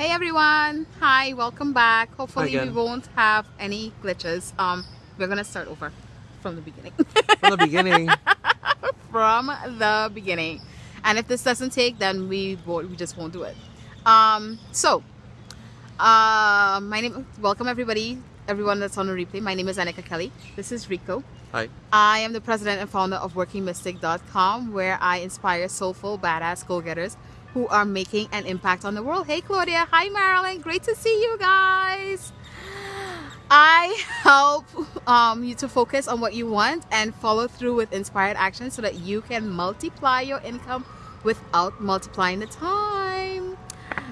Hey everyone! Hi, welcome back. Hopefully we won't have any glitches. Um, we're gonna start over from the beginning. From the beginning. from the beginning. And if this doesn't take, then we won't, we just won't do it. Um, so, uh, my name. Welcome everybody, everyone that's on the replay. My name is Anika Kelly. This is Rico. Hi. I am the president and founder of WorkingMystic.com, where I inspire soulful, badass go-getters who are making an impact on the world. Hey, Claudia. Hi, Marilyn. Great to see you guys. I help um, you to focus on what you want and follow through with inspired action so that you can multiply your income without multiplying the time.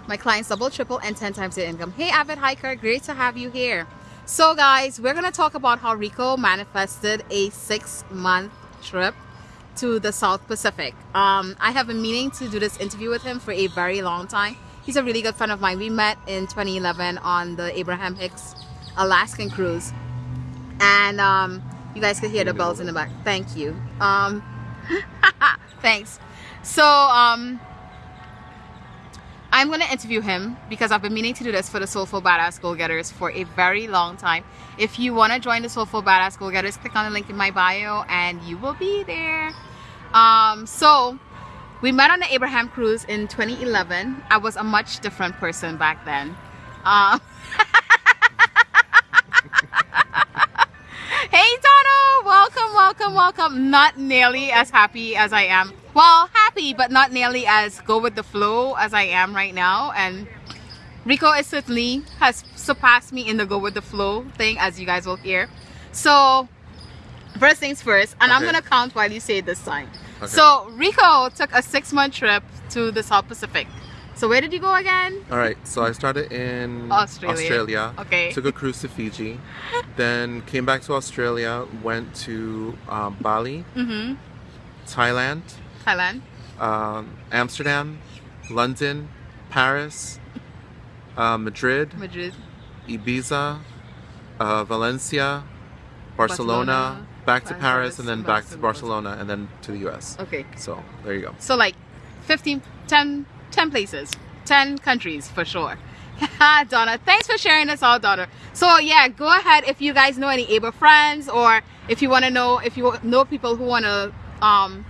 My clients double, triple, and 10 times their income. Hey, avid hiker, great to have you here. So, guys, we're going to talk about how Rico manifested a six month trip to the South Pacific. Um, I have been meaning to do this interview with him for a very long time. He's a really good friend of mine. We met in 2011 on the Abraham Hicks Alaskan cruise. And um, you guys could hear the bells in the back. Thank you. Um, thanks. So, um, I'm going to interview him because I've been meaning to do this for the Soulful Badass Goal Getters for a very long time. If you want to join the Soulful Badass Goal Getters, click on the link in my bio and you will be there. Um, so, we met on the Abraham cruise in 2011. I was a much different person back then. Um, hey Donald! welcome, welcome, welcome. Not nearly as happy as I am. Well, happy, but not nearly as go with the flow as I am right now. And Rico is certainly has surpassed me in the go with the flow thing, as you guys will hear. So, first things first, and I'm gonna count while you say this time. Okay. So, Rico took a six month trip to the South Pacific. So, where did you go again? All right. So I started in Australia. Australia. Okay. Took a cruise to Fiji. then came back to Australia. Went to um, Bali, Mm-hmm. Thailand, Thailand. um, Amsterdam, London, Paris, uh, Madrid, Madrid. Ibiza, uh, Valencia, Barcelona, Barcelona, back to Paris, and then back to Barcelona. And then to the U.S. Okay. So there you go. So like 15, 10, 10 places, 10 countries for sure. Donna, thanks for sharing this all, Donna. So yeah, go ahead if you guys know any Able friends or if you want to know, if you know people who want to um,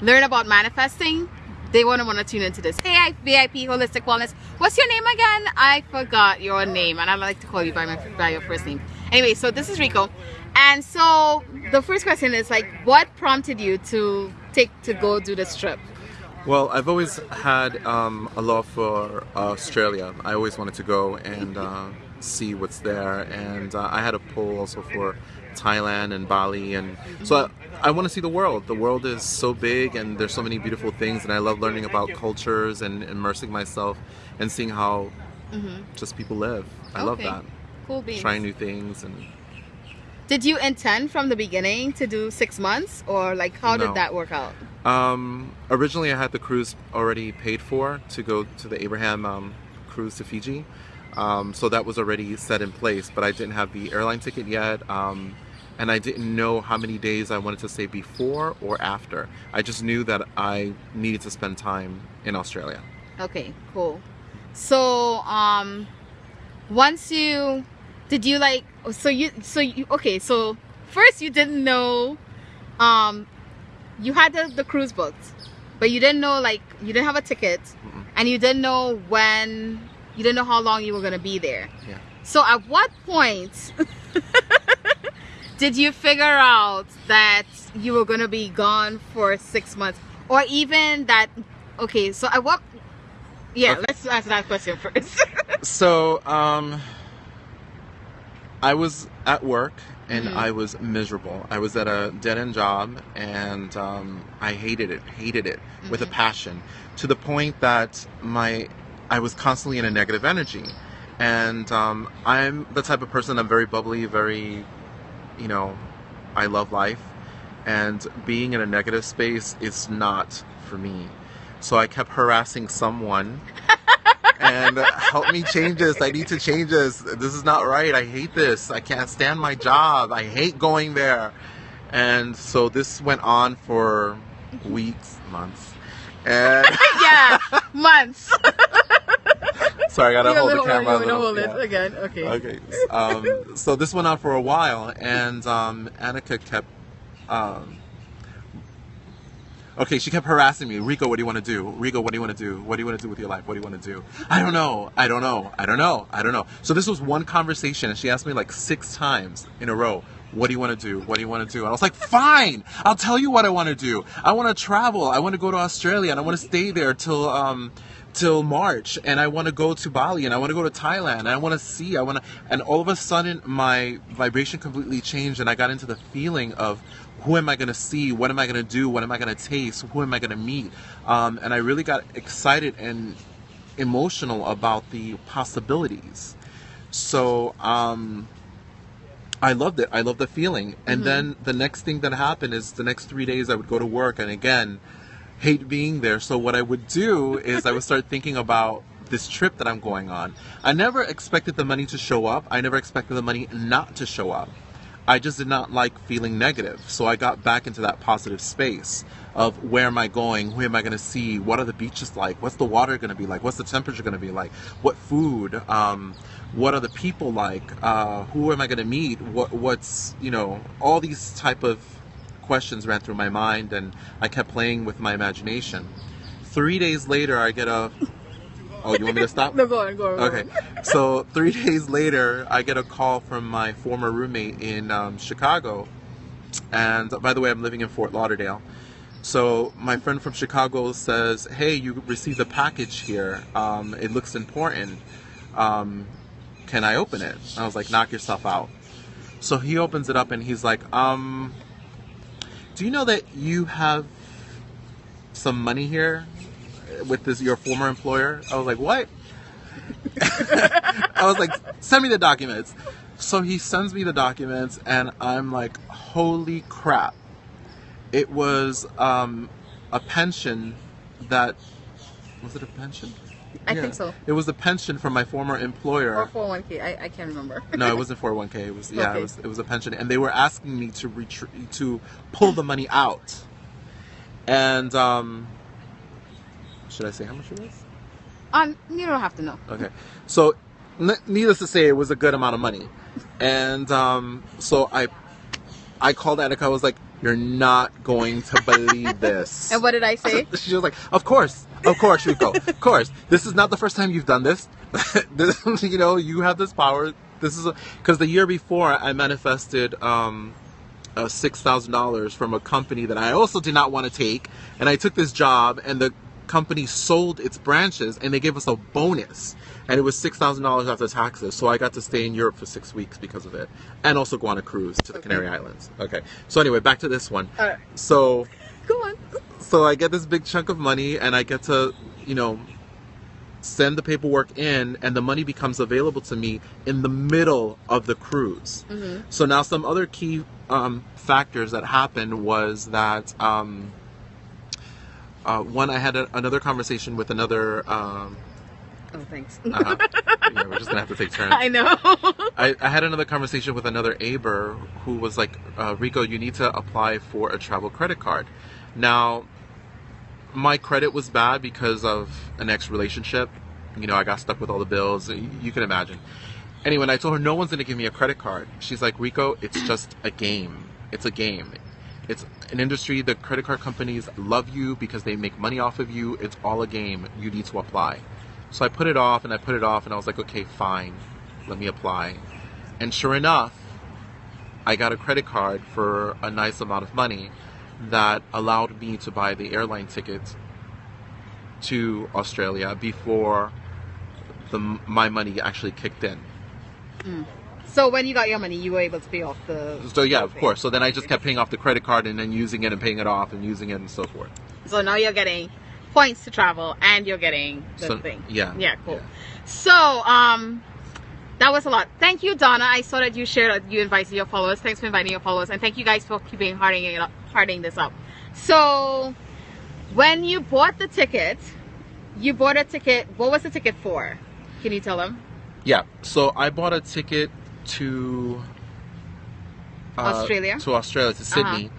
learn about manifesting, they want to want to tune into this. Hey, VIP Holistic Wellness. What's your name again? I forgot your name, and I like to call you by my by your first name. Anyway, so this is Rico, and so the first question is like, what prompted you to take to go do this trip? Well, I've always had um, a love for Australia. I always wanted to go and uh, see what's there, and uh, I had a pull also for Thailand and Bali, and so I, I want to see the world. The world is so big, and there's so many beautiful things, and I love learning about cultures and immersing myself and seeing how just people live. I love that. Cool beans. Trying new things and Did you intend from the beginning to do six months, or like how No. did that work out? Um, originally, I had the cruise already paid for to go to the Abraham um, cruise to Fiji. Um, so that was already set in place, but I didn't have the airline ticket yet. Um, and I didn't know how many days I wanted to stay before or after. I just knew that I needed to spend time in Australia. Okay, cool. So, um, once you did you like so you so you okay so first you didn't know um you had the, the cruise booked but you didn't know like you didn't have a ticket Mm-mm. and you didn't know when you didn't know how long you were gonna be there Yeah. so at what point did you figure out that you were gonna be gone for six months or even that okay so at what yeah Okay. let's answer that question first So, um, I was at work and Mhm. I was miserable. I was at a dead end job and um, I hated it, hated it with a Mhm. passion to the point that my I was constantly in a negative energy. And um, I'm the type of person I'm very bubbly, very, you know, I love life. And being in a negative space is not for me. So I kept harassing someone and help me change this. I need to change this. This is not right. I hate this. I can't stand my job. I hate going there. And so this went on for weeks, months. And yeah months Sorry, I gotta hold the camera. a little- hold yeah. it again. Okay. Okay. Um, so this went on for a while, and um, Annika kept. Um, okay, she kept harassing me. Rico, what do you want to do? Rico, what do you want to do? What do you want to do with your life? What do you want to do? I don't know. I don't know. I don't know. I don't know. So this was one conversation, and she asked me like six times in a row. What do you want to do? What do you want to do? And I was like, fine, I'll tell you what I want to do. I want to travel. I want to go to Australia, and I want to stay there till um, till March and I want to go to Bali and I want to go to Thailand and I want to see I want to and all of a sudden my vibration completely changed and I got into the feeling of who am I going to see what am I going to do what am I going to taste who am I going to meet um, and I really got excited and emotional about the possibilities so um, I loved it I loved the feeling and then the next thing that happened is the next three days I would go to work and again hate being there. So what I would do is I would start thinking about this trip that I'm going on. I never expected the money to show up. I never expected the money not to show up. I just did not like feeling negative. So I got back into that positive space of where am I going? Who am I going to see? What are the beaches like? What's the water going to be like? What's the temperature going to be like? What food? Um, what are the people like? Uh, who am I going to meet? What, what's, you know, all these type of questions ran through my mind and I kept playing with my imagination. Three days later, I get a. Oh, you want me to stop? No, go on, go on. Okay. So three days later, I get a call from my former roommate in um, Chicago. And by the way, I'm living in Fort Lauderdale. So my friend from Chicago says, "Hey, you received a package here. Um, it looks important. Um, can I open it?" I was like, "Knock yourself out." So he opens it up and he's like, "Um, do you know that you have some money here with this your former employer?" I was like, "What?" I was like, "Send me the documents." So he sends me the documents, and I'm like, "Holy crap!" It was um, a pension that was it a pension? I think so. It was a pension from my former employer. Or 401k. I, I can't remember. No, it wasn't 401k. It was yeah, Okay. it was it was a pension, and they were asking me to retr- to pull the money out. And um, should I say how much it was? Um, you don't have to know. Okay, so n- needless to say, it was a good amount of money, and um, so I I called Annika. I was like, "You're not going to believe this." And what did I say? She was like, "Of course, of course, Rico, of course. This is not the first time you've done this. this you know, you have this power. This is because the year before I manifested um, uh, six thousand dollars from a company that I also did not want to take, and I took this job, and the company sold its branches, and they gave us a bonus." And it was six thousand dollars after taxes, so I got to stay in Europe for six weeks because of it, and also go on a cruise to the Okay. Canary Islands. Okay, so anyway, back to this one. So Go on. so I get this big chunk of money and I get to, you know, send the paperwork in and the money becomes available to me in the middle of the cruise. Mhm. So now some other key um, factors that happened was that um, uh, one, I had a, another conversation with another. Um, Oh, thanks. uh, yeah, we're just gonna have to take turns. I know. I, I had another conversation with another Aber who was like, uh, Rico, you need to apply for a travel credit card. Now, my credit was bad because of an ex relationship. You know, I got stuck with all the bills. You, you can imagine. Anyway, I told her, no one's going to give me a credit card. She's like, Rico, it's just a game. It's a game. It's an industry. The credit card companies love you because they make money off of you. It's all a game. You need to apply. So I put it off and I put it off and I was like, okay, fine. Let me apply. And sure enough, I got a credit card for a nice amount of money that allowed me to buy the airline ticket to Australia before the my money actually kicked in. Hmm. So when you got your money, you were able to pay off the. So yeah, of course. So then I just kept paying off the credit card and then using it and paying it off and using it and so forth. So now you're getting points to travel, and you're getting the So- thing. yeah, Yeah. Cool. yeah. So um. That was a lot. Thank you, Donna. I saw that you shared, that you invited your followers. Thanks for inviting your followers, and thank you guys for keeping harding it up, harding this up. So, when you bought the ticket, you bought a ticket. What was the ticket for? Can you tell them? Yeah. So I bought a ticket to uh, Australia? To Australia, to Sydney,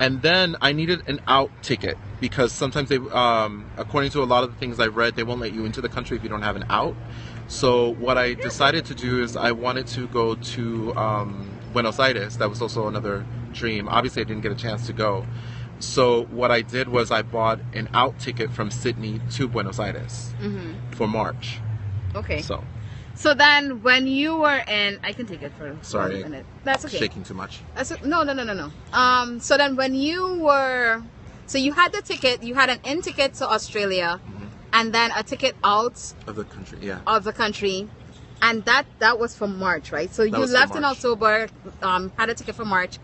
and then I needed an out ticket. because sometimes they, um, according to a lot of the things I've read, they won't let you into the country if you don't have an out. So what I decided to do is I wanted to go to um, Buenos Aires. That was also another dream. Obviously, I didn't get a chance to go. So what I did was I bought an out ticket from Sydney to Buenos Aires for March. Okay. So So then, when you were in, I can take it for Sorry. one minute. That's okay. shaking too much. That's no, no, no, no, no. Um, so then, when you were, so you had the ticket, you had an in ticket to Australia, and then a ticket out Of the country, yeah. of the country, and that that was for March, right? So you left in October, um, had a ticket for March.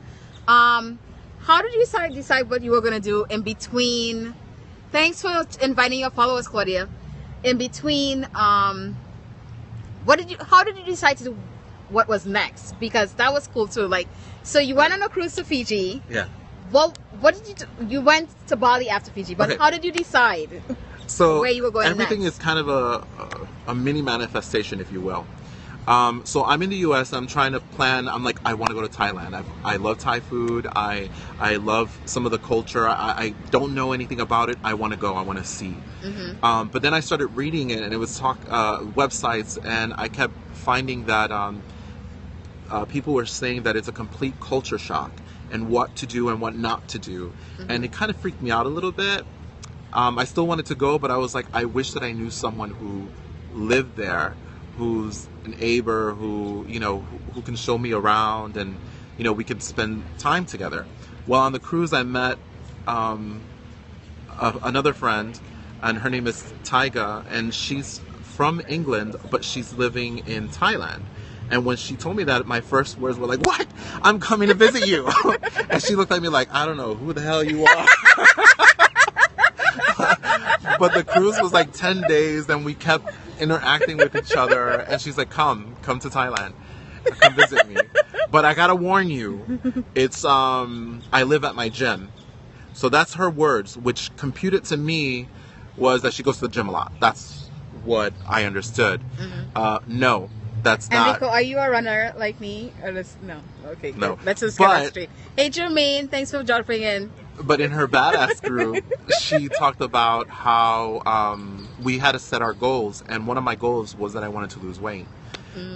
Um, how did you decide decide what you were gonna do in between? Thanks for inviting your followers, Claudia. In between, um, what did you? How did you decide to do what was next? Because that was cool too. Like, so you went on a cruise to Fiji. Yeah. Well, what did you? do? You went to Bali after Fiji, but Okay. how did you decide? So Where you were going everything next. is kind of a, a, a mini manifestation, if you will. Um, so I'm in the U.S. I'm trying to plan. I'm like, I want to go to Thailand. I, I love Thai food. I I love some of the culture. I, I don't know anything about it. I want to go. I want to see. Mm-hmm. Um, but then I started reading it, and it was talk uh, websites, and I kept finding that um, uh, people were saying that it's a complete culture shock and what to do and what not to do, and it kind of freaked me out a little bit. Um, I still wanted to go, but I was like, I wish that I knew someone who lived there, who's an Aber, who you know, who, can show me around, and you know, we could spend time together. Well, on the cruise, I met um, a, another friend, and her name is Taiga, and she's from England, but she's living in Thailand. And when she told me that, my first words were like, "What? I'm coming to visit you." and she looked at me like, "I don't know who the hell you are." but the cruise was like 10 days and we kept interacting with each other and she's like come come to thailand come visit me but i gotta warn you it's um i live at my gym so that's her words which computed to me was that she goes to the gym a lot that's what i understood uh no that's Mm-hmm. And not Nico, are you a runner like me? Or this, no. Okay. good. No. Let's just get But- straight. Hey, Jermaine, thanks for jumping in. But in her badass group, she talked about how um, we had to set our goals, and one of my goals was that I wanted to lose weight.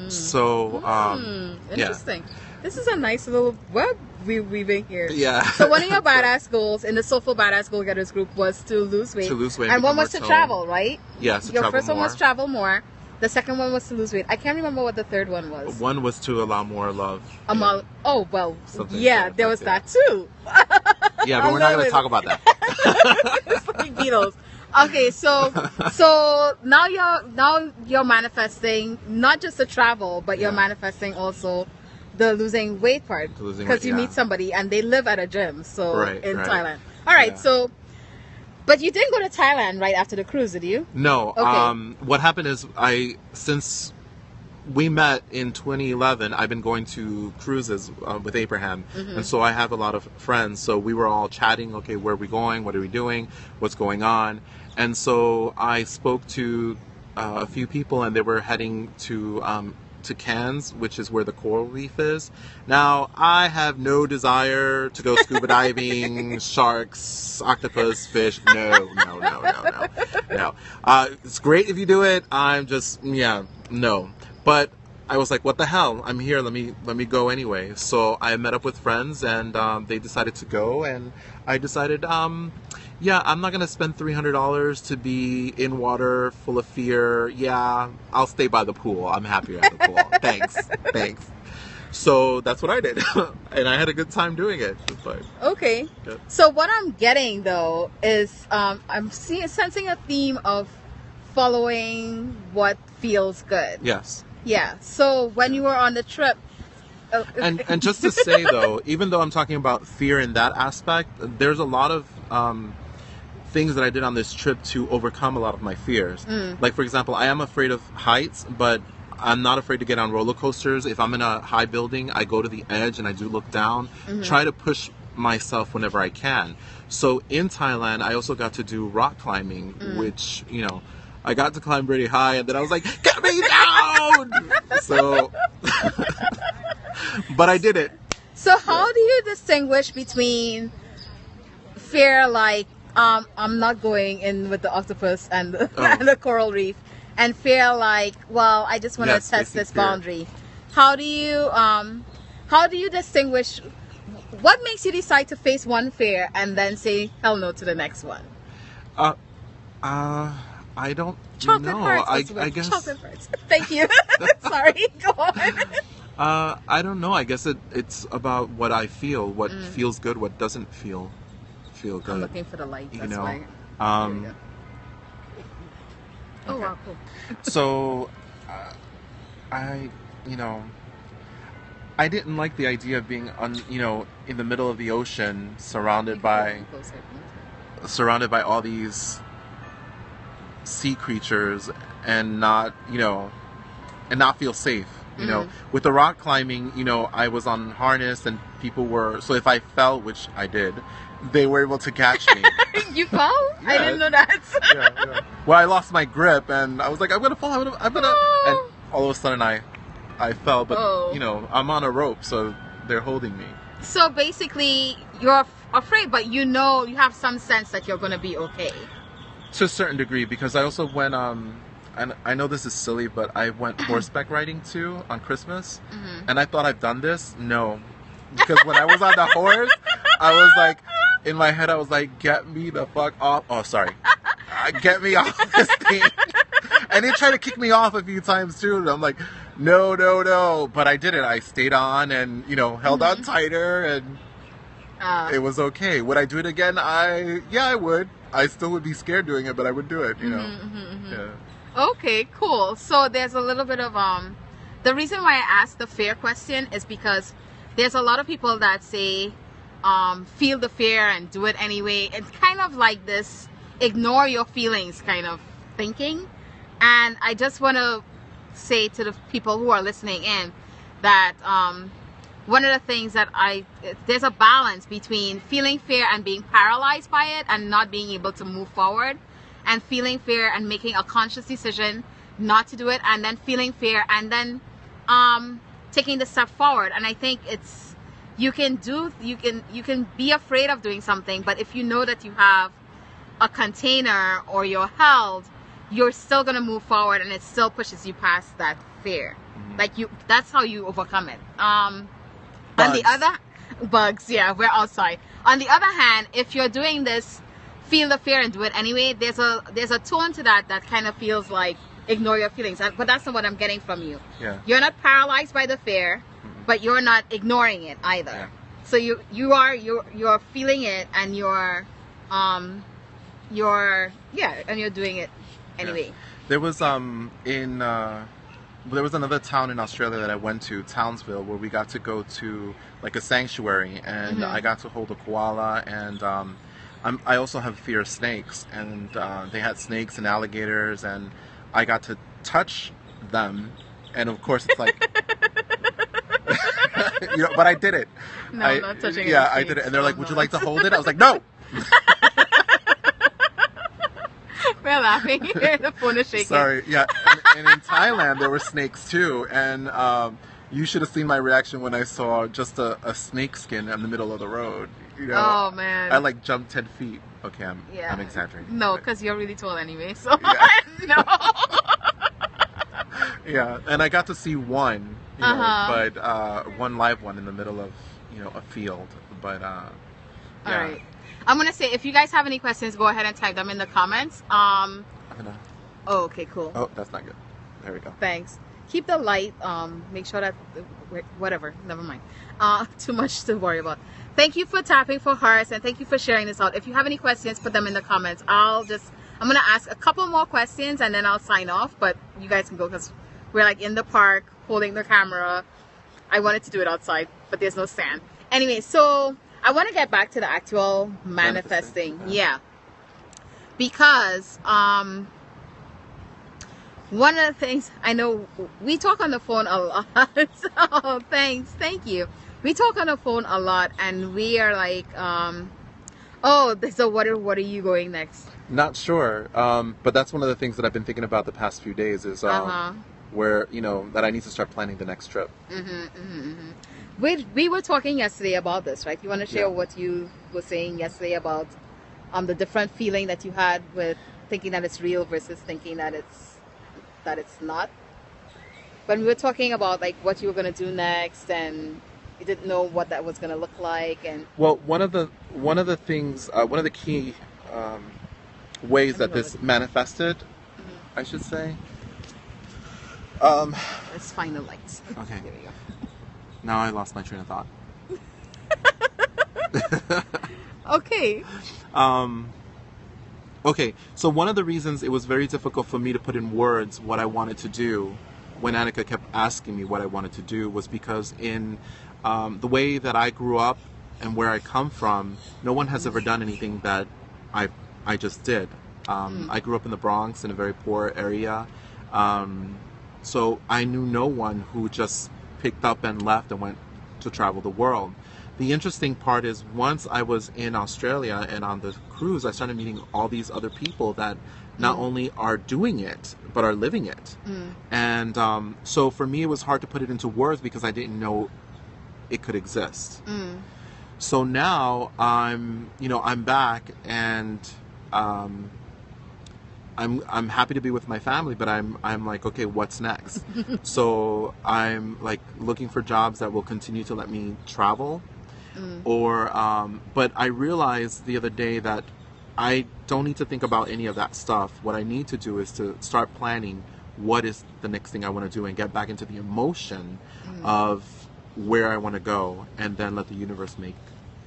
So, um, yeah. interesting. This is a nice little web we weaving here. yeah. So one of your badass goals in the Soulful Badass Goal Getters group was to lose weight. To lose weight And one was to more travel, right? yes, to Your first one was travel more. The second one was to lose weight. I can't remember what the third one was. One was to allow more love. Among, oh well, Something yeah, there was that too. Yeah, but we're not going to talk about that. it's like Beatles. Okay, so so now you're now you're manifesting not just the travel, but you're Yeah. manifesting also the losing weight part because you yeah. meet somebody and they live at a gym, so Right, in right. Thailand. All right, Yeah. so but you didn't go to Thailand right after the cruise, did you? No. Okay. Um, what happened is I since we met in 2011, I've been going to cruises uh, with Abraham, Mm-hmm. and so I have a lot of friends. So we were all chatting. Okay, where are we going? What are we doing? What's going on? And so I spoke to uh, a few people, and they were heading to. Um, to Cairns, which is where the coral reef is. Now, I have no desire to go scuba diving, sharks, octopus, fish. No, no, no, no, no, no. Uh, it's great if you do it. I'm just, yeah, no. But I was like, what the hell? I'm here. Let me let me go anyway. So I met up with friends, and um, they decided to go, and I decided, um, yeah, I'm not gonna spend three hundred dollars to be in water full of fear. Yeah, I'll stay by the pool. I'm happier at the pool. thanks, thanks. So that's what I did, and I had a good time doing it. Okay. Yep. So what I'm getting though is um, I'm seeing sensing a theme of following what feels good. yes, Yeah. So when you were on the trip, uh, and and just to say though, even though I'm talking about fear in that aspect, there's a lot of um, things that I did on this trip to overcome a lot of my fears. Mm. Like for example, I am afraid of heights, but I'm not afraid to get on roller coasters. If I'm in a high building, I go to the edge and I do look down. Mm-hmm. Try to push myself whenever I can. So in Thailand, I also got to do rock climbing, Mm. which you know. I got to climb pretty high, and then I was like, "Get me down!" so, but I did it. so how do you distinguish between fear like um, I'm not going in with the octopus and the, Oh. and the coral reef, and feel like, well, I just want to Yes, test this boundary. How do you um, how do you distinguish? What makes you decide to face one fear and then say hell no to the next one? Uh, uh, I don't Chocolate know. I, I guess. Chocolate hearts. Thank you. Sorry. Go on. Uh, I don't know. I guess it, it's about what I feel, what Mm. feels good, what doesn't feel feel I'm looking for the light. you That's know, why. um, we go. Oh wow, cool. so uh, I, you know, I didn't like the idea of being on, you know, in the middle of the ocean, surrounded by surrounded by all these sea creatures and not, you know, and not feel safe. You know, Mhm. with the rock climbing, you know, I was on harness and people were so if I fell, which I did, they were able to catch me. you fell? I didn't know that. yeah, yeah. Well, I lost my grip and I was like, I'm gonna fall. I'm gonna, I'm gonna, and all of a sudden I, I fell. But Oh. you know, I'm on a rope, so they're holding me. So basically, you're afraid, but you know you have some sense that you're gonna be okay. to a certain degree because I also went um and I know this is silly but I went horseback riding too on Christmas Mhm. and I thought I've done this no because when I was on the horse I was like in my head I was like get me the fuck off. Oh sorry. Uh, get me off this thing and they tried to kick me off a few times too and I'm like no no no. But I did it I stayed on and you know held on tighter and Uh, it was okay. Would I do it again? I yeah I would. I still would be scared doing it but I would do it you know? Mhm, mhm, mhm. yeah. Okay, cool. So there's a little bit of um the reason why I asked the fear question is because there's a lot of people that say um feel the fear and do it anyway. It's kind of like this ignore your feelings kind of thinking. And I just want to say to the people who are listening in that um one of the things that I there's a balance between feeling fear and being paralyzed by it and not being able to move forward and feeling fear and making a conscious decision not to do it and then feeling fear and then um taking the step forward and i think it's you can do you can you can be afraid of doing something but if you know that you have a container or you're held you're still going to move forward and it still pushes you past that fear. Mhm. like you that's how you overcome it. Um on the other bugs yeah we're outside on the other hand if you're doing this feel the fear and do it anyway there's a there's a tone to that that kind of feels like ignore your feelings. But that's not what i'm getting from you. Yeah. You're not paralyzed by the fear but you're not ignoring it either Yeah. so you you are you're you're feeling it and you're um you're yeah and you're doing it anyway There was um in uh, there was another town in Australia that I went to, Townsville, where we got to go to like a sanctuary, and Mhm. I got to hold a koala, and um, I'm, I also have fear of snakes, and uh, they had snakes and alligators, and I got to touch them, and of course it's like. you know, but I did it. no I, not touching it. Yeah, I did it, and they're like, "Would you like to hold it?" I was like, "No." we're laughing the phone is shaking Sorry, yeah. And, and in Thailand, there were snakes too, and um, you should have seen my reaction when I saw just a, a snake skin in the middle of the road. You know, oh man I like jumped ten feet. Okay, I'm Yeah. I'm exaggerating. no because you're really tall anyway so Yeah. no yeah, and I got to see one, you know, Uh-huh. but uh, one live one in the middle of you know a field. But uh, yeah, right i'm gonna say if you guys have any questions go ahead and type them in the comments um gonna. oh okay cool Oh, that's not good. There we go. thanks keep the light um make sure that whatever never mind uh too much to worry about thank you for tapping for hearts and thank you for sharing this out if you have any questions put them in the comments i'll just i'm gonna ask a couple more questions and then i'll sign off but you guys can go because we're like in the park holding the camera i wanted to do it outside but there's no stand anyway so i want to get back to the actual manifesting, Manifesting, yeah because um one of the things I know we talk on the phone a lot. oh, thanks, thank you. We talk on the phone a lot, and we are like, um, oh, so what are what are you going next? Not sure, um, but that's one of the things that I've been thinking about the past few days. Is um, Uh-huh. Where you know that I need to start planning the next trip. Mm-hmm, mm-hmm, mm-hmm. We we were talking yesterday about this, right? You want to share Yeah. what you were saying yesterday about um, the different feeling that you had with thinking that it's real versus thinking that it's that it's not. When we were talking about like what you were gonna do next, and you didn't know what that was gonna look like, and Well, one of the one of the things, uh, one of the key um, ways that this manifested, I should say. Um, let's find the lights. Okay. There we go. now I lost my train of thought. Okay. Um, okay, so one of the reasons it was very difficult for me to put in words what I wanted to do when Annika kept asking me what I wanted to do was because in um, the way that I grew up and where I come from, no one has ever done anything that I I just did. Um, I grew up in the Bronx in a very poor area, um, so I knew no one who just picked up and left and went to travel the world. The interesting part is once I was in Australia and on the cruise, I started meeting all these other people that not only are doing it but are living it. And um, so for me, it was hard to put it into words because I didn't know it could exist. So now I'm, you know, I'm back and um, I'm I'm happy to be with my family, but I'm I'm like, okay, what's next? so I'm like looking for jobs that will continue to let me travel, or um, but I realized the other day that I don't need to think about any of that stuff. What I need to do is to start planning what is the next thing I want to do and get back into the emotion of where I want to go, and then let the universe make,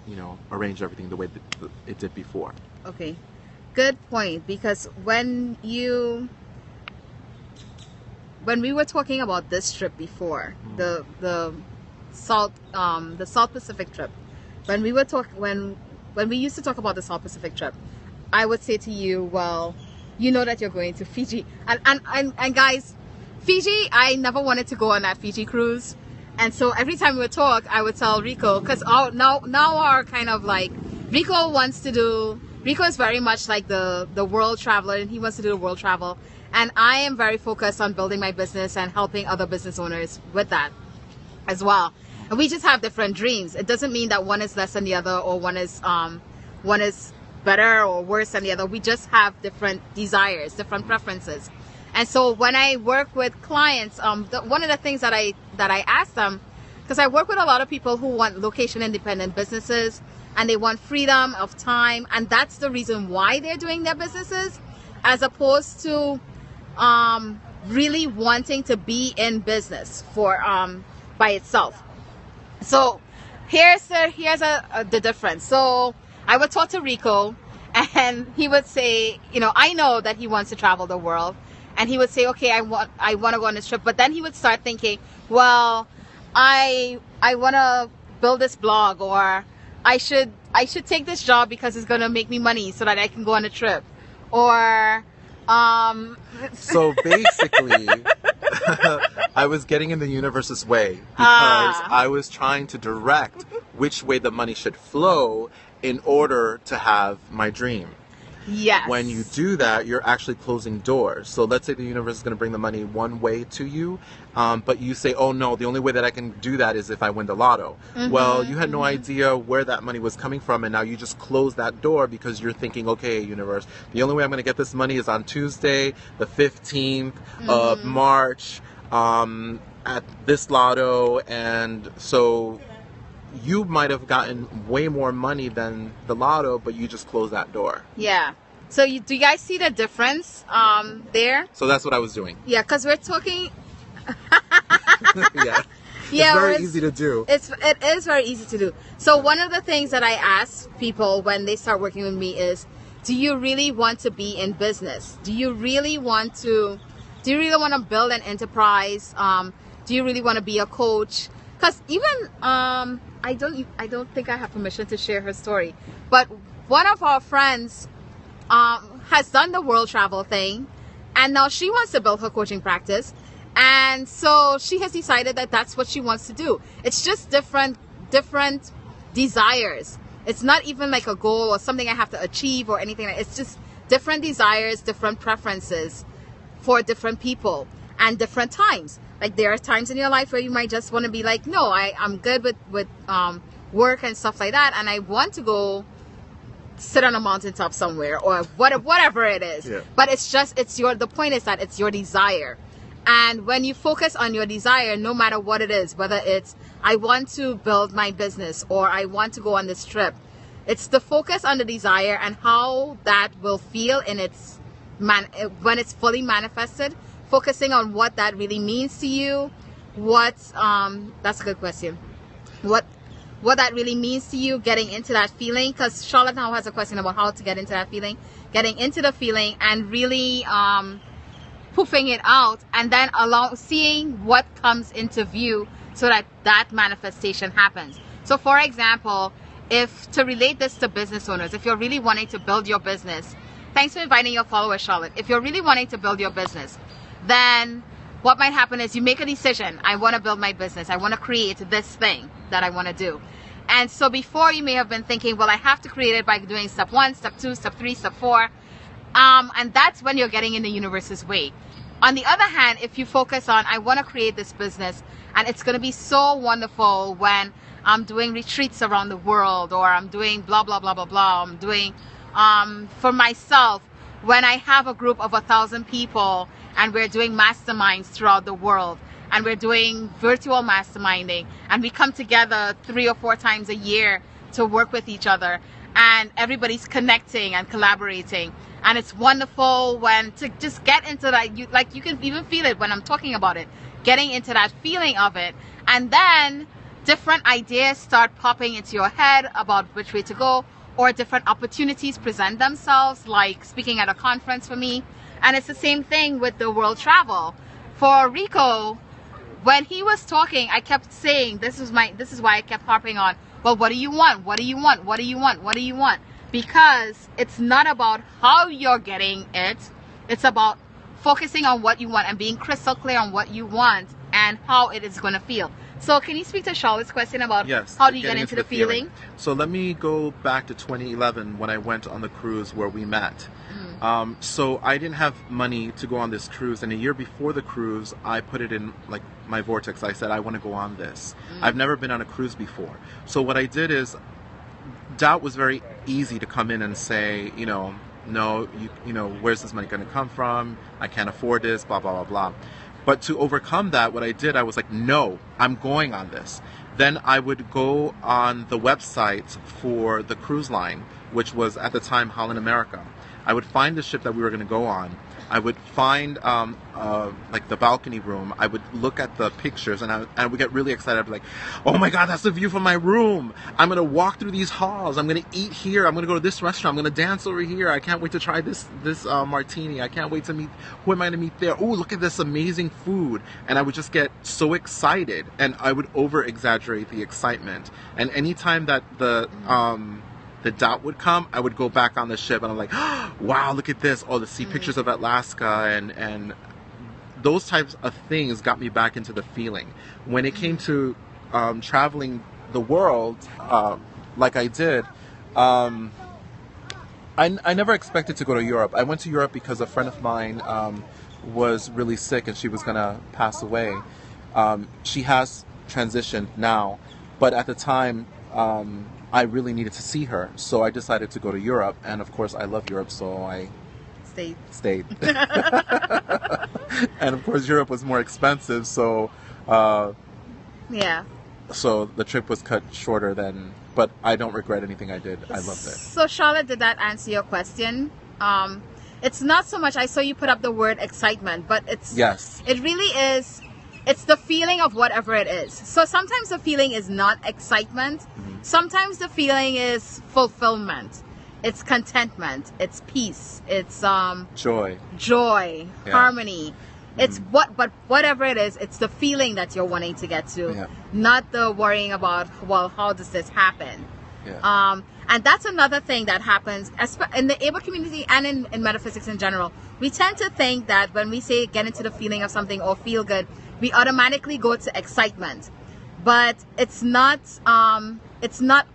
you know, arrange everything the way that it did before. Okay. Good point because when you when we were talking about this trip before, the the South um the South Pacific trip, when we were talk when when we used to talk about the South Pacific trip, I would say to you, well, you know that you're going to Fiji. And and and, and guys, Fiji, I never wanted to go on that Fiji cruise. And so every time we would talk, I would tell Rico because now now our kind of like Rico wants to do. Rico is very much like the the world traveler, and he wants to do the world travel. And I am very focused on building my business and helping other business owners with that as well. And we just have different dreams. It doesn't mean that one is less than the other or one is um one is better or worse than the other. We just have different desires, different preferences. And so when I work with clients, um, the, one of the things that I that I ask them, because I work with a lot of people who want location independent businesses and they want freedom of time, and that's the reason why they're doing their businesses, as opposed to um, really wanting to be in business for um, by itself. So here's the here's a, a, the difference. So I would talk to Rico, and he would say, you know, I know that he wants to travel the world, and he would say, okay, I want I want to go on this trip, but then he would start thinking, well, I I want to build this blog, or I should I should take this job because it's gonna make me money so that I can go on a trip, or um, So basically, I was getting in the universe's way because Ah. I was trying to direct which way the money should flow in order to have my dream. Yes. When you do that, you're actually closing doors. So let's say the universe is going to bring the money one way to you, um, but you say, "Oh no, the only way that I can do that is if I win the lotto." Well, you had no idea where that money was coming from, and now you just close that door because you're thinking, "Okay, universe, the only way I'm going to get this money is on Tuesday, the 15th of March, um, at this lotto," and so. You might have gotten way more money than the lotto, but you just closed that door. yeah. So you, do you guys see the difference um, there? So that's what I was doing. Yeah, because we're talking. yeah. Yeah, it's very it's- easy to do. It's it is very easy to do. So one of the things that I ask people when they start working with me is, do you really want to be in business? Do you really want to? Do you really want to build an enterprise? Um, do you really want to be a coach? Because even um, I don't I don't think I have permission to share her story, but one of our friends um, has done the world travel thing, and now she wants to build her coaching practice. And so she has decided that that's what she wants to do. It's just different, different desires. It's not even like a goal or something I have to achieve or anything. It's just different desires, different preferences for different people and different times. Like there are times in your life where you might just want to be like, no, I, I'm good with, with um, work and stuff like that. And I want to go sit on a mountaintop somewhere or what, whatever it is. Yeah. But it's just, it's your, the point is that it's your desire. And when you focus on your desire, no matter what it is, whether it's, I want to build my business or I want to go on this trip, it's the focus on the desire and how that will feel in its man, when it's fully manifested, focusing on what that really means to you. What, um, that's a good question. What, what that really means to you, getting into that feeling. Cause Charlotte now has a question about how to get into that feeling, getting into the feeling and really, um, poofing it out and then allow seeing what comes into view so that that manifestation happens. So for example, if to relate this to business owners, if you're really wanting to build your business, thanks for inviting your followers, Charlotte. If you're really wanting to build your business, then what might happen is you make a decision. I want to build my business. I want to create this thing that I want to do. And so before you may have been thinking, well, I have to create it by doing step one, step two, step three, step four. Um, and that's when you're getting in the universe's way. On the other hand, if you focus on, I want to create this business and it's going to be so wonderful when I'm doing retreats around the world or I'm doing blah, blah, blah, blah, blah. I'm doing, um, for myself, when I have a group of a thousand people and we're doing masterminds throughout the world and we're doing virtual masterminding and we come together three or four times a year to work with each other and everybody's connecting and collaborating. And it's wonderful when to just get into that you like you can even feel it when i'm talking about it getting into that feeling of it. And then different ideas start popping into your head about which way to go or different opportunities present themselves like speaking at a conference for me. And it's the same thing with the world travel. For rico when he was talking i kept saying this is my this is why i kept harping on well what do you want? What do you want? What do you want? What do you want? Because it's not about how you're getting it. It's about focusing on what you want and being crystal clear on what you want and how it is going to feel so can you speak to charlotte's question about Yes. how do you get getting into the, feeling, So let me go back to 2011 when I went on the cruise where we met. Mm. Um, so I didn't have money to go on this cruise, and a year before the cruise, I put it in like my vortex. I said I want to go on this. Mm. I've never been on a cruise before. So what I did is, doubt was very easy to come in and say, you know, no, you, you know, where's this money going to come from? I can't afford this. Blah blah blah blah. But to overcome that, what I did, I was like, no, I'm going on this. Then I would go on the website for the cruise line, which was at the time Holland America. I would find the ship that we were going to go on. I would find um, uh, like the balcony room. I would look at the pictures and I, I would get really excited. I'd be like, "Oh my God, that's the view from my room! I'm gonna walk through these halls. I'm gonna eat here. I'm gonna go to this restaurant. I'm gonna dance over here. I can't wait to try this this uh, martini. I can't wait to meet who am I gonna meet there? Oh, look at this amazing food!" And I would just get so excited, and I would over exaggerate the excitement. And anytime that the um, the doubt would come, I would go back on the ship and I'm like, wow, look at this. Oh, to see pictures of Alaska and, and those types of things got me back into the feeling. When it came to um, traveling the world, uh, like I did, um, I, I never expected to go to Europe. I went to Europe because a friend of mine um, was really sick and she was going to pass away. Um, she has transitioned now, but at the time, um, I really needed to see her. So I decided to go to Europe. And of course, I love Europe, so I stayed. stayed. and of course, Europe was more expensive, so uh, yeah so the trip was cut shorter than. But I don't regret anything I did. I loved it. So Charlotte, did that answer your question? Um, it's not so much. I saw you put up the word excitement, but it's Yes. It really is. It's the feeling of whatever it is. So sometimes the feeling is not excitement. Mm-hmm. Sometimes the feeling is fulfillment. It's contentment. It's peace. It's um Joy. joy, Yeah. harmony. It's what, but whatever it is, it's the feeling that you're wanting to get to, Yeah. not the worrying about, well, how does this happen? Yeah. Um, and that's another thing that happens in the able community and in, in metaphysics in general. We tend to think that when we say get into the feeling of something or feel good, we automatically go to excitement. But it's not, um, it's not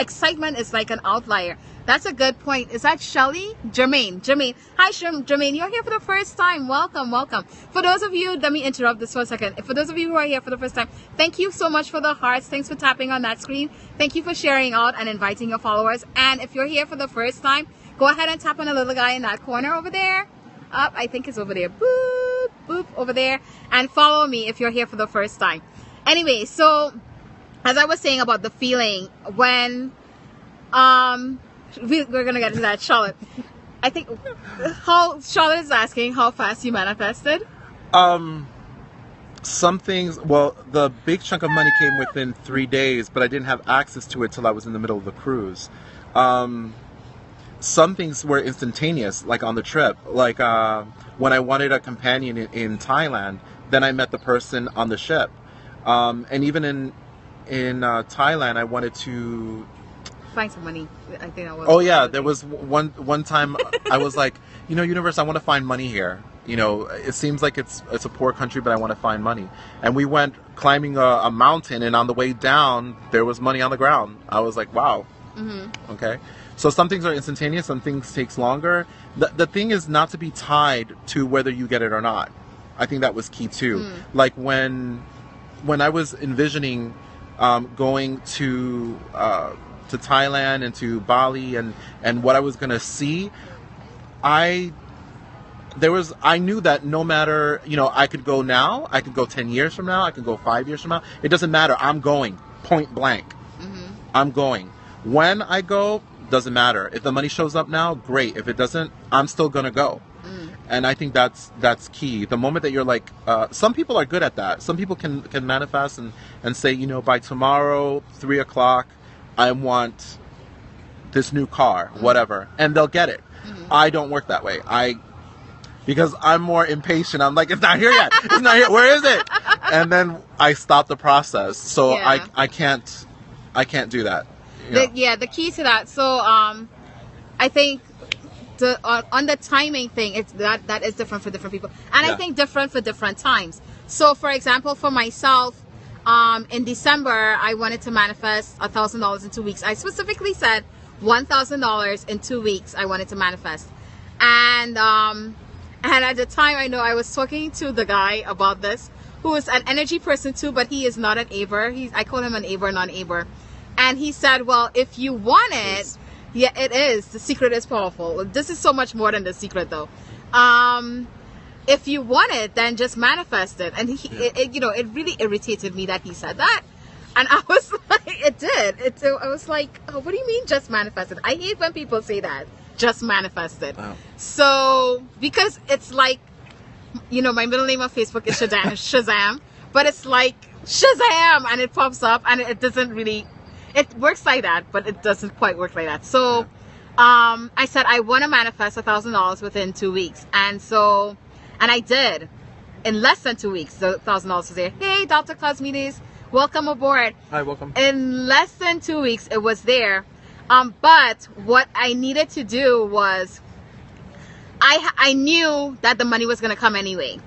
excitement is like an outlier. That's a good point. Is that Shelly? Jermaine. Jermaine. Hi, Jermaine. You're here for the first time. Welcome, welcome. For those of you, let me interrupt this for a second. For those of you who are here for the first time, thank you so much for the hearts. Thanks for tapping on that screen. Thank you for sharing out and inviting your followers. And if you're here for the first time, go ahead and tap on the little guy in that corner over there. Up, I think it's over there. Boop, boop, over there. And follow me if you're here for the first time. Anyway, so as I was saying about the feeling when um we, we're gonna get into that charlotte i think how charlotte is asking how fast you manifested Um, some things. Well, the big chunk of money came within three days, but I didn't have access to it till I was in the middle of the cruise. Um, some things were instantaneous, like on the trip. Like uh, when I wanted a companion in, in Thailand, then I met the person on the ship. Um, and even in in uh, Thailand, I wanted to find some money i think that was Oh yeah, there was one one time I was like, you know, universe, I want to find money here. You know, it seems like it's it's a poor country, but I want to find money. And we went climbing a, a mountain, and on the way down, there was money on the ground. I was like, wow. mm-hmm. Okay, so some things are instantaneous, some things takes longer. The the thing is not to be tied to whether you get it or not. I think that was key too. Mm. Like when when I was envisioning um, going to uh, to Thailand and to Bali and and what I was gonna see, I there was I knew that no matter you know I could go now, I could go ten years from now, I could go five years from now. It doesn't matter. I'm going point blank. Mm-hmm. I'm going. When I go doesn't matter. If the money shows up now, great. If it doesn't, I'm still gonna go. And I think that's that's key. The moment that you're like, uh, some people are good at that. Some people can can manifest and and say, you know, by tomorrow three o'clock, I want this new car, whatever, and they'll get it. I don't work that way. I because I'm more impatient. I'm like, it's not here yet. It's not here. Where is it? And then I stop the process. So Yeah. I I can't I can't do that. the, yeah the key to that so um i think the on, on the timing thing it's that that is different for different people. And i think different for different times. So for example for myself um in december i wanted to manifest a thousand dollars in two weeks. I specifically said one thousand dollars in two weeks i wanted to manifest. And um and at the time i know i was talking to the guy about this who is an energy person too but he is not an aber he's i call him an aber non-aber and he said well if you want it. Yeah it is the secret is powerful this is so much more than the secret though um if you want it then just manifest it and he it, it, you know it really irritated me that he said that and I was like, it did. It, I was like, oh, what do you mean just manifest it? I hate when people say that. Just manifest it. Wow. So, because it's like, you know, my middle name on Facebook is Shazam, Shazam, but it's like Shazam, and it pops up, and it doesn't really, it works like that, but it doesn't quite work like that. So, um, I said I want to manifest a thousand dollars within two weeks, and so, and I did. In less than two weeks, the thousand dollars was there. Hey, Dr. Cosmides, welcome aboard Hi, welcome. in less than two weeks it was there um, but what i needed to do was i i knew that the money was going to come anyway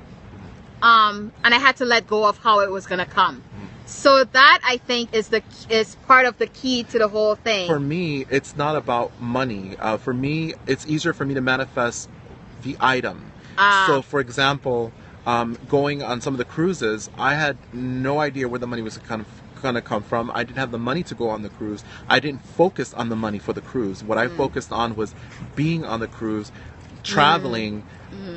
um, and i had to let go of how it was going to come so that i think is the is part of the key to the whole thing For me, it's not about money. Uh, for me, it's easier for me to manifest the item. Ah. So, for example, um, going on some of the cruises, I had no idea where the money was kind of going to come from. I didn't have the money to go on the cruise. I didn't focus on the money for the cruise. What I focused on was being on the cruise, traveling,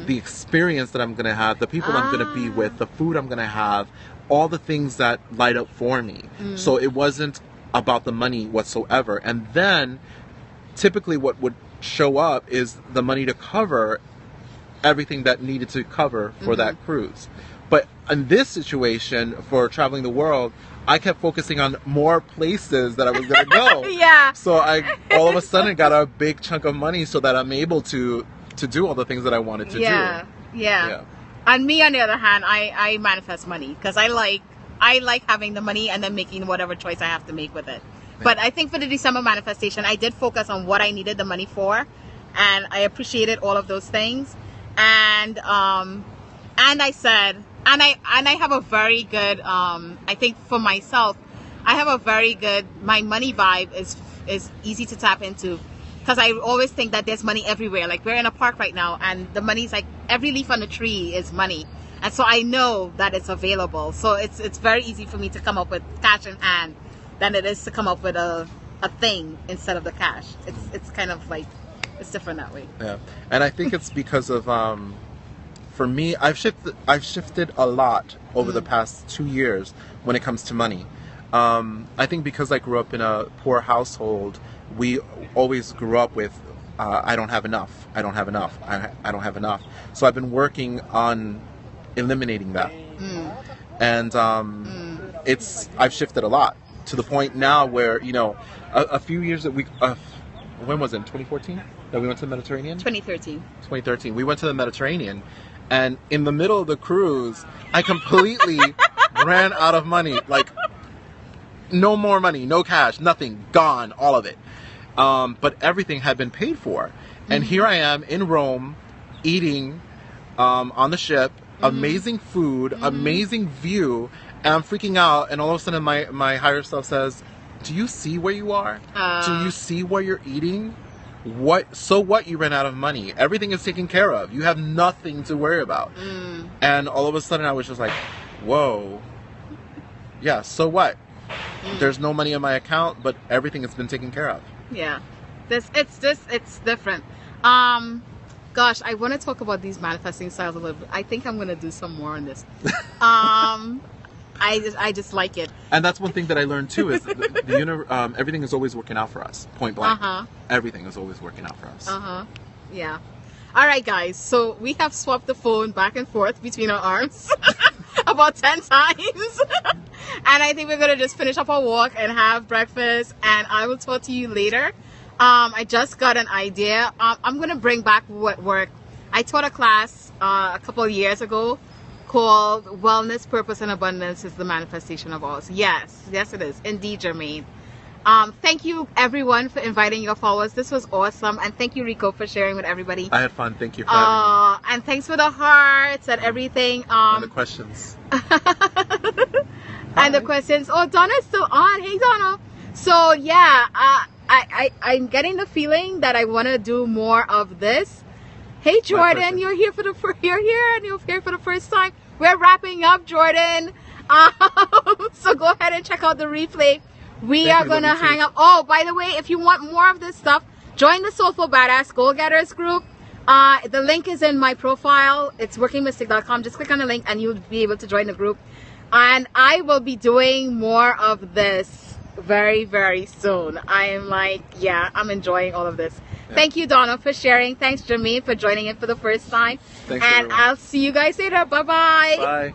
the experience that I'm going to have, the people I'm going to be with, the food I'm going to have, all the things that light up for me. Mm. So it wasn't about the money whatsoever. And then typically what would show up is the money to cover everything that needed to cover for that mm-hmm. cruise. But in this situation, for traveling the world, I kept focusing on more places that I was going to go. yeah So I all of a sudden got a big chunk of money so that I'm able to to do all the things that I wanted to yeah, do. yeah Yeah. And me on the other hand i i manifest money because i like i like having the money and then making whatever choice i have to make with it. But i think for the december manifestation i did focus on what i needed the money for and i appreciated all of those things. And um and i said and i and i have a very good um i think for myself i have a very good my money vibe is is easy to tap into. Because I always think that there's money everywhere. Like we're in a park right now, and the money's like every leaf on the tree is money, and so I know that it's available. So it's it's very easy for me to come up with cash in hand than it is to come up with a a thing instead of the cash. It's it's kind of like it's different that way. Yeah, and I think it's because of um, for me, I've shifted. I've shifted a lot over the past two years when it comes to money. Um, I think because I grew up in a poor household, we always grew up with. Uh, I don't have enough. I don't have enough. I, I don't have enough. So I've been working on eliminating that, and um, it's I've shifted a lot to the point now where you know a, a few years that we uh, when was it 2014 that we went to the Mediterranean 2013. 2013 we went to the Mediterranean and in the middle of the cruise I completely ran out of money like no more money no cash nothing gone all of it. Um, but everything had been paid for. And here I am in Rome eating um, on the ship amazing food amazing view. And I'm freaking out and all of a sudden my, my higher self says do you see where you are? Do Uh. you see where you're eating? What so what? You ran out of money. Everything is taken care of. You have nothing to worry about. Mm. and all of a sudden i was just like whoa. Yeah so what Mm. there's no money in my account but everything has been taken care of Yeah, this it's just it's different. Um, gosh, I want to talk about these manifesting styles a little bit. I think I'm gonna do some more on this. um, I just I just like it. and that's one thing that i learned too is the, the uni- um, everything is always working out for us point blank Uh huh. everything is always working out for us Uh huh. Yeah. All right, guys. So we have swapped the phone back and forth between our arms about 10 times. and I think we're going to just finish up our walk and have breakfast. And I will talk to you later. Um, I just got an idea. Um, I'm going to bring back what work. I taught a class uh, a couple years ago called Wellness, Purpose, and Abundance is the Manifestation of All. Yes, yes, it is. Indeed, Jermaine. Um, thank you everyone for inviting your followers. This was awesome, and thank you Rico for sharing with everybody. i had fun thank you for Uh, and thanks for the hearts and everything. and the Um, questions and the questions. Oh, Donna's still on. Hey, Donna. So yeah, uh, I, I I'm getting the feeling that I want to do more of this. Hey, Jordan, you're here for the fir- you're here and you're here for the first time. We're wrapping up, Jordan. Um, so go ahead and check out the replay. We Thank are you too. hang up. Oh, by the way, if you want more of this stuff, join the Soulful Badass Goal Getters group. Uh, the link is in my profile. It's workingmystic.com. Just click on the link and you'll be able to join the group. And I will be doing more of this very, very soon. I am like, yeah, I'm enjoying all of this. Thank you, Donna, for sharing. Thanks, Jermaine, for joining in for the first time. Thanks, and everyone. I'll see you guys later. Bye-bye. bye